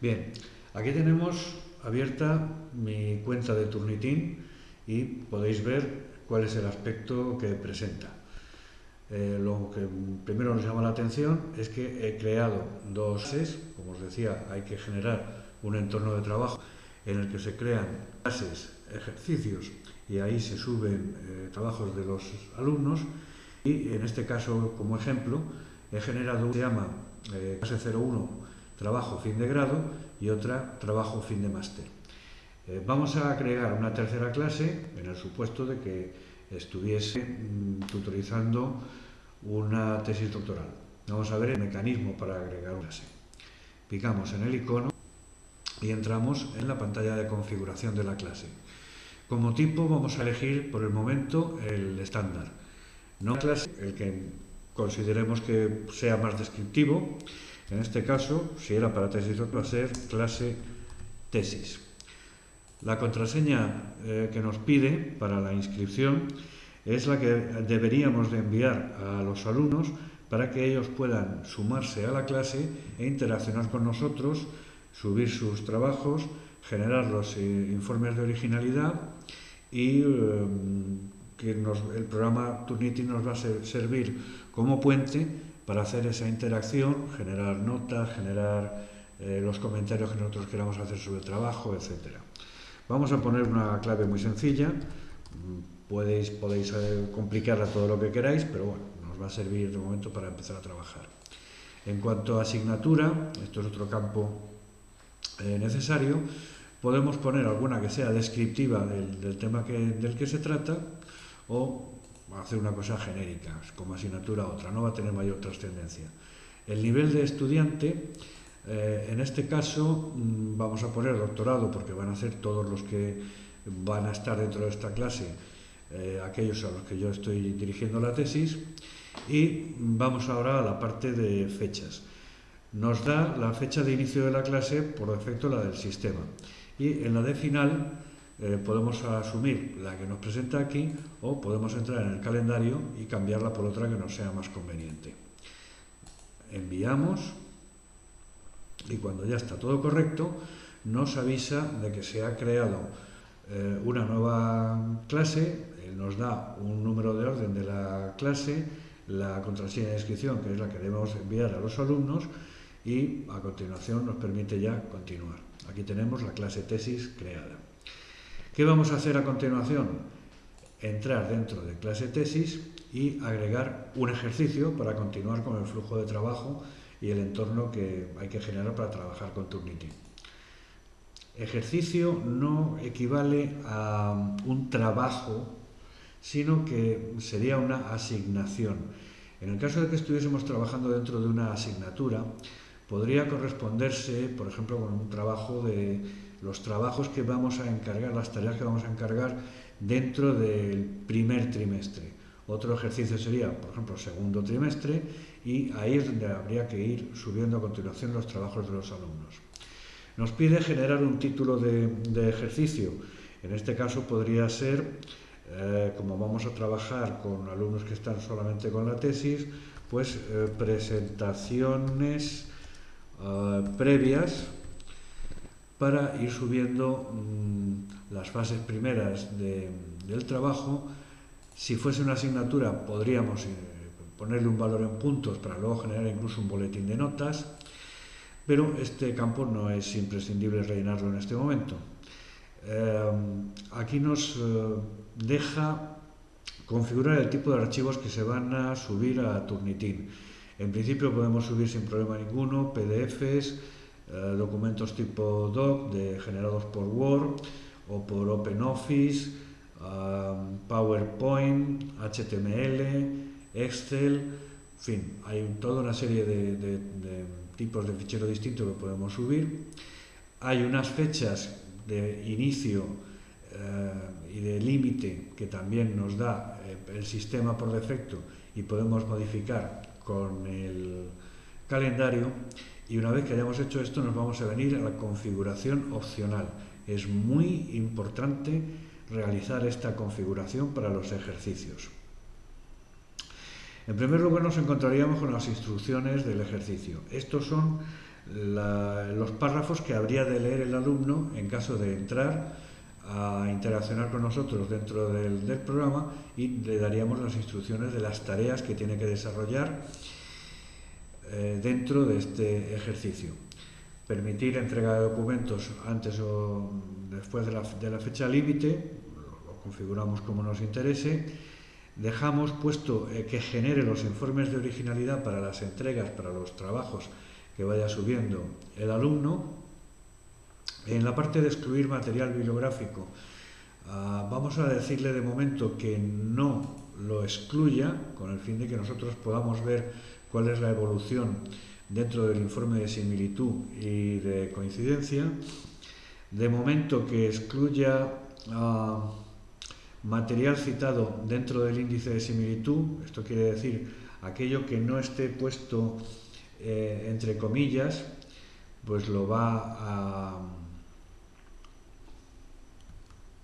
Bien, aquí tenemos abierta mi cuenta de Turnitin y podéis ver cuál es el aspecto que presenta. Eh, lo que primero nos llama la atención es que he creado dos clases, como os decía, hay que generar un entorno de trabajo en el que se crean clases, ejercicios y ahí se suben eh, trabajos de los alumnos y en este caso como ejemplo he generado una que se llama eh, clase 01 trabajo fin de grado y otra trabajo fin de máster. Eh, vamos a crear una tercera clase en el supuesto de que estuviese mm, tutorizando una tesis doctoral. Vamos a ver el mecanismo para agregar una clase. Picamos en el icono y entramos en la pantalla de configuración de la clase. Como tipo vamos a elegir por el momento el estándar. No clase, el que consideremos que sea más descriptivo. En este caso, si era para tesis a ser clase tesis. La contraseña eh, que nos pide para la inscripción es la que deberíamos de enviar a los alumnos para que ellos puedan sumarse a la clase e interaccionar con nosotros subir sus trabajos, generar los eh, informes de originalidad y eh, que el programa Turnitin nos va a servir como puente para hacer esa interacción, generar notas, generar eh, los comentarios que nosotros queramos hacer sobre el trabajo, etc. Vamos a poner una clave muy sencilla, podéis, podéis complicarla todo lo que queráis, pero bueno, nos va a servir de momento para empezar a trabajar. En cuanto a asignatura, esto es otro campo eh, necesario, podemos poner alguna que sea descriptiva del, tema que, del que se trata o hacer una cosa genérica, como asignatura otra, no va a tener mayor trascendencia. El nivel de estudiante, eh, en este caso mm, vamos a poner doctorado porque van a ser todos los que van a estar dentro de esta clase, eh, aquellos a los que yo estoy dirigiendo la tesis, y vamos ahora a la parte de fechas nos da la fecha de inicio de la clase, por defecto la del sistema. Y en la de final eh, podemos asumir la que nos presenta aquí o podemos entrar en el calendario y cambiarla por otra que nos sea más conveniente. Enviamos y cuando ya está todo correcto nos avisa de que se ha creado eh, una nueva clase, nos da un número de orden de la clase, la contraseña de inscripción que es la que debemos enviar a los alumnos y a continuación nos permite ya continuar. Aquí tenemos la clase tesis creada. ¿Qué vamos a hacer a continuación? Entrar dentro de clase tesis y agregar un ejercicio para continuar con el flujo de trabajo y el entorno que hay que generar para trabajar con Turnitin. Ejercicio no equivale a un trabajo, sino que sería una asignación. En el caso de que estuviésemos trabajando dentro de una asignatura, podría corresponderse, por ejemplo, con un trabajo de los trabajos que vamos a encargar, las tareas que vamos a encargar dentro del primer trimestre. Otro ejercicio sería, por ejemplo, segundo trimestre y ahí es donde habría que ir subiendo a continuación los trabajos de los alumnos. Nos pide generar un título de, ejercicio. En este caso podría ser, eh, como vamos a trabajar con alumnos que están solamente con la tesis, pues eh, presentaciones eh, previas para ir subiendo mm, las fases primeras del trabajo. Si fuese una asignatura podríamos eh, ponerle un valor en puntos para luego generar incluso un boletín de notas, pero este campo no es imprescindible rellenarlo en este momento. Eh, aquí nos deja configurar el tipo de archivos que se van a subir a Turnitin. En principio podemos subir sin problema ninguno PDFs, eh, documentos tipo doc generados por Word o por OpenOffice, PowerPoint, HTML, Excel, en fin, hay toda una serie de, tipos de fichero distintos que podemos subir. Hay unas fechas de inicio eh, y de límite que también nos da eh, el sistema por defecto y podemos modificar con el calendario y una vez que hayamos hecho esto nos vamos a venir a la configuración opcional. Es muy importante realizar esta configuración para los ejercicios. En primer lugar nos encontraríamos con las instrucciones del ejercicio. Estos son los párrafos que habría de leer el alumno en caso de entrar a interaccionar con nosotros dentro del, programa y le daríamos las instrucciones de las tareas que tiene que desarrollar eh, dentro de este ejercicio. Permitir entrega de documentos antes o después de la, de la fecha límite, lo configuramos como nos interese. Dejamos puesto eh, que genere los informes de originalidad para las entregas, para los trabajos que vaya subiendo el alumno. En la parte de excluir material bibliográfico, ah, vamos a decirle de momento que no lo excluya, con el fin de que nosotros podamos ver cuál es la evolución dentro del informe de similitud y de coincidencia. De momento que excluya ah, material citado dentro del índice de similitud, esto quiere decir aquello que no esté puesto eh, entre comillas, pues lo va